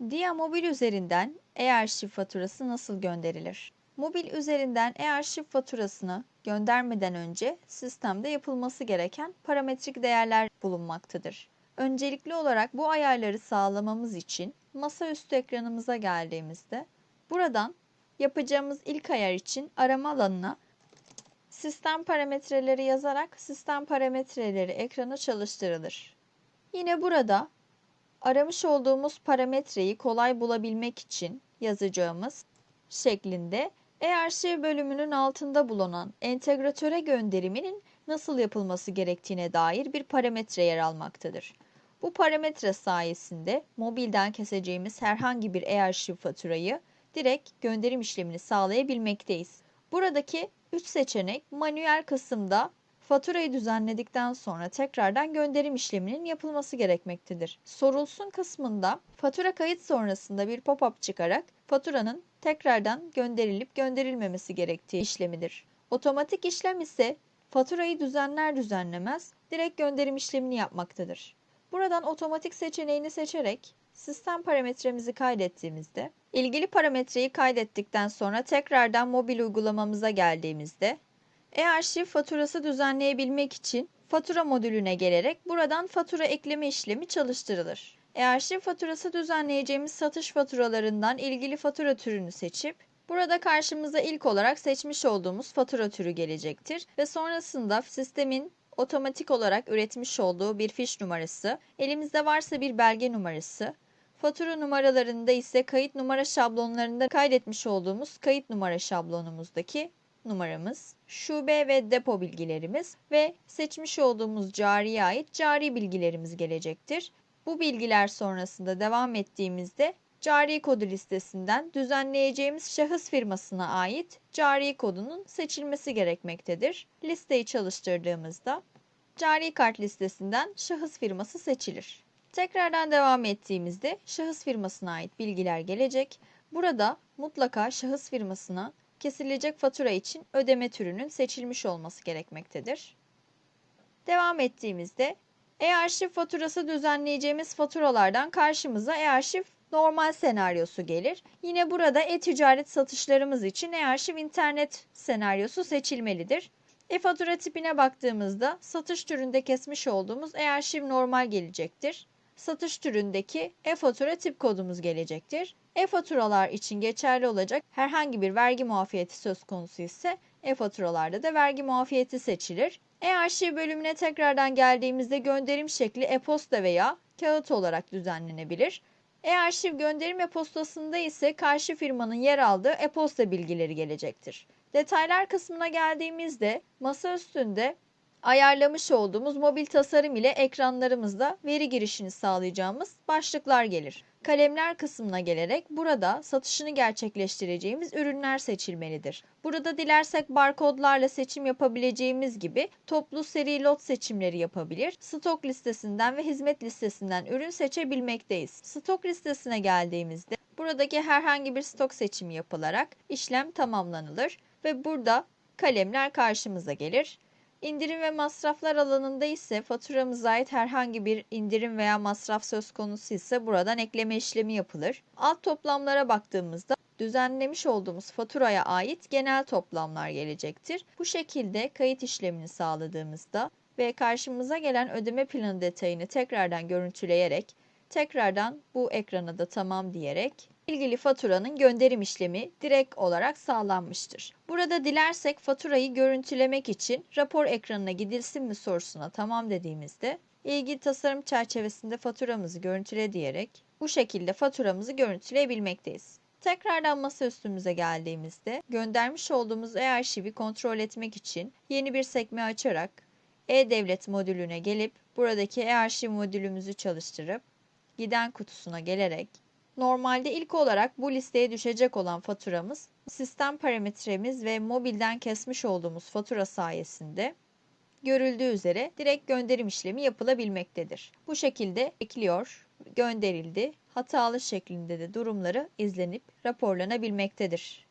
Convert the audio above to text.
Dia Mobil üzerinden e-arşiv faturası nasıl gönderilir? Mobil üzerinden e-arşiv faturasını göndermeden önce sistemde yapılması gereken parametrik değerler bulunmaktadır. Öncelikli olarak bu ayarları sağlamamız için masaüstü ekranımıza geldiğimizde buradan yapacağımız ilk ayar için arama alanına sistem parametreleri yazarak sistem parametreleri ekrana çalıştırılır. Yine burada aramış olduğumuz parametreyi kolay bulabilmek için yazacağımız şeklinde e-arşiv bölümünün altında bulunan entegratöre gönderiminin nasıl yapılması gerektiğine dair bir parametre yer almaktadır. Bu parametre sayesinde mobilden keseceğimiz herhangi bir e-arşiv faturayı direkt gönderim işlemini sağlayabilmekteyiz. Buradaki 3 seçenek manuel kısımda faturayı düzenledikten sonra tekrardan gönderim işleminin yapılması gerekmektedir. Sorulsun kısmında fatura kayıt sonrasında bir pop-up çıkarak faturanın tekrardan gönderilip gönderilmemesi gerektiği işlemidir. Otomatik işlem ise faturayı düzenler düzenlemez direkt gönderim işlemini yapmaktadır. Buradan otomatik seçeneğini seçerek sistem parametremizi kaydettiğimizde ilgili parametreyi kaydettikten sonra tekrardan mobil uygulamamıza geldiğimizde e-arşiv faturası düzenleyebilmek için fatura modülüne gelerek buradan fatura ekleme işlemi çalıştırılır. E-arşiv faturası düzenleyeceğimiz satış faturalarından ilgili fatura türünü seçip burada karşımıza ilk olarak seçmiş olduğumuz fatura türü gelecektir ve sonrasında sistemin otomatik olarak üretmiş olduğu bir fiş numarası, elimizde varsa bir belge numarası, fatura numaralarında ise kayıt numara şablonlarında kaydetmiş olduğumuz kayıt numara şablonumuzdaki numaramız, şube ve depo bilgilerimiz ve seçmiş olduğumuz cariye ait cari bilgilerimiz gelecektir. Bu bilgiler sonrasında devam ettiğimizde cari kodu listesinden düzenleyeceğimiz şahıs firmasına ait cari kodunun seçilmesi gerekmektedir. Listeyi çalıştırdığımızda cari kart listesinden şahıs firması seçilir. Tekrardan devam ettiğimizde şahıs firmasına ait bilgiler gelecek. Burada mutlaka şahıs firmasına kesilecek fatura için ödeme türünün seçilmiş olması gerekmektedir. Devam ettiğimizde e-arşiv faturası düzenleyeceğimiz faturalardan karşımıza e-arşiv normal senaryosu gelir. Yine burada e-ticaret satışlarımız için e-arşiv internet senaryosu seçilmelidir. E-fatura tipine baktığımızda satış türünde kesmiş olduğumuz e-arşiv normal gelecektir. Satış türündeki e-fatura tip kodumuz gelecektir. E-faturalar için geçerli olacak herhangi bir vergi muafiyeti söz konusu ise e-faturalarda da vergi muafiyeti seçilir. E-arşiv bölümüne tekrardan geldiğimizde gönderim şekli e-posta veya kağıt olarak düzenlenebilir. E-arşiv gönderim e-postasında ise karşı firmanın yer aldığı e-posta bilgileri gelecektir. Detaylar kısmına geldiğimizde masa üstünde ayarlamış olduğumuz mobil tasarım ile ekranlarımızda veri girişini sağlayacağımız başlıklar gelir. Kalemler kısmına gelerek burada satışını gerçekleştireceğimiz ürünler seçilmelidir. Burada dilersek barkodlarla seçim yapabileceğimiz gibi toplu seri lot seçimleri yapabilir. Stok listesinden ve hizmet listesinden ürün seçebilmekteyiz. Stok listesine geldiğimizde buradaki herhangi bir stok seçimi yapılarak işlem tamamlanılır ve burada kalemler karşımıza gelir. İndirim ve masraflar alanında ise faturamıza ait herhangi bir indirim veya masraf söz konusu ise buradan ekleme işlemi yapılır. Alt toplamlara baktığımızda düzenlemiş olduğumuz faturaya ait genel toplamlar gelecektir. Bu şekilde kayıt işlemini sağladığımızda ve karşımıza gelen ödeme planı detayını tekrardan görüntüleyerek tekrardan bu ekrana da tamam diyerek ilgili faturanın gönderim işlemi direkt olarak sağlanmıştır. Burada dilersek faturayı görüntülemek için rapor ekranına gidilsin mi sorusuna tamam dediğimizde ilgili tasarım çerçevesinde faturamızı görüntüle diyerek bu şekilde faturamızı görüntüleyebilmekteyiz. Tekrardan masa üstümüze geldiğimizde göndermiş olduğumuz e-arşivi kontrol etmek için yeni bir sekme açarak e-devlet modülüne gelip buradaki e-arşiv modülümüzü çalıştırıp giden kutusuna gelerek Normalde ilk olarak bu listeye düşecek olan faturamız sistem parametremiz ve mobilden kesmiş olduğumuz fatura sayesinde görüldüğü üzere direkt gönderim işlemi yapılabilmektedir. Bu şekilde ekliyor, gönderildi, hatalı şeklinde de durumları izlenip raporlanabilmektedir.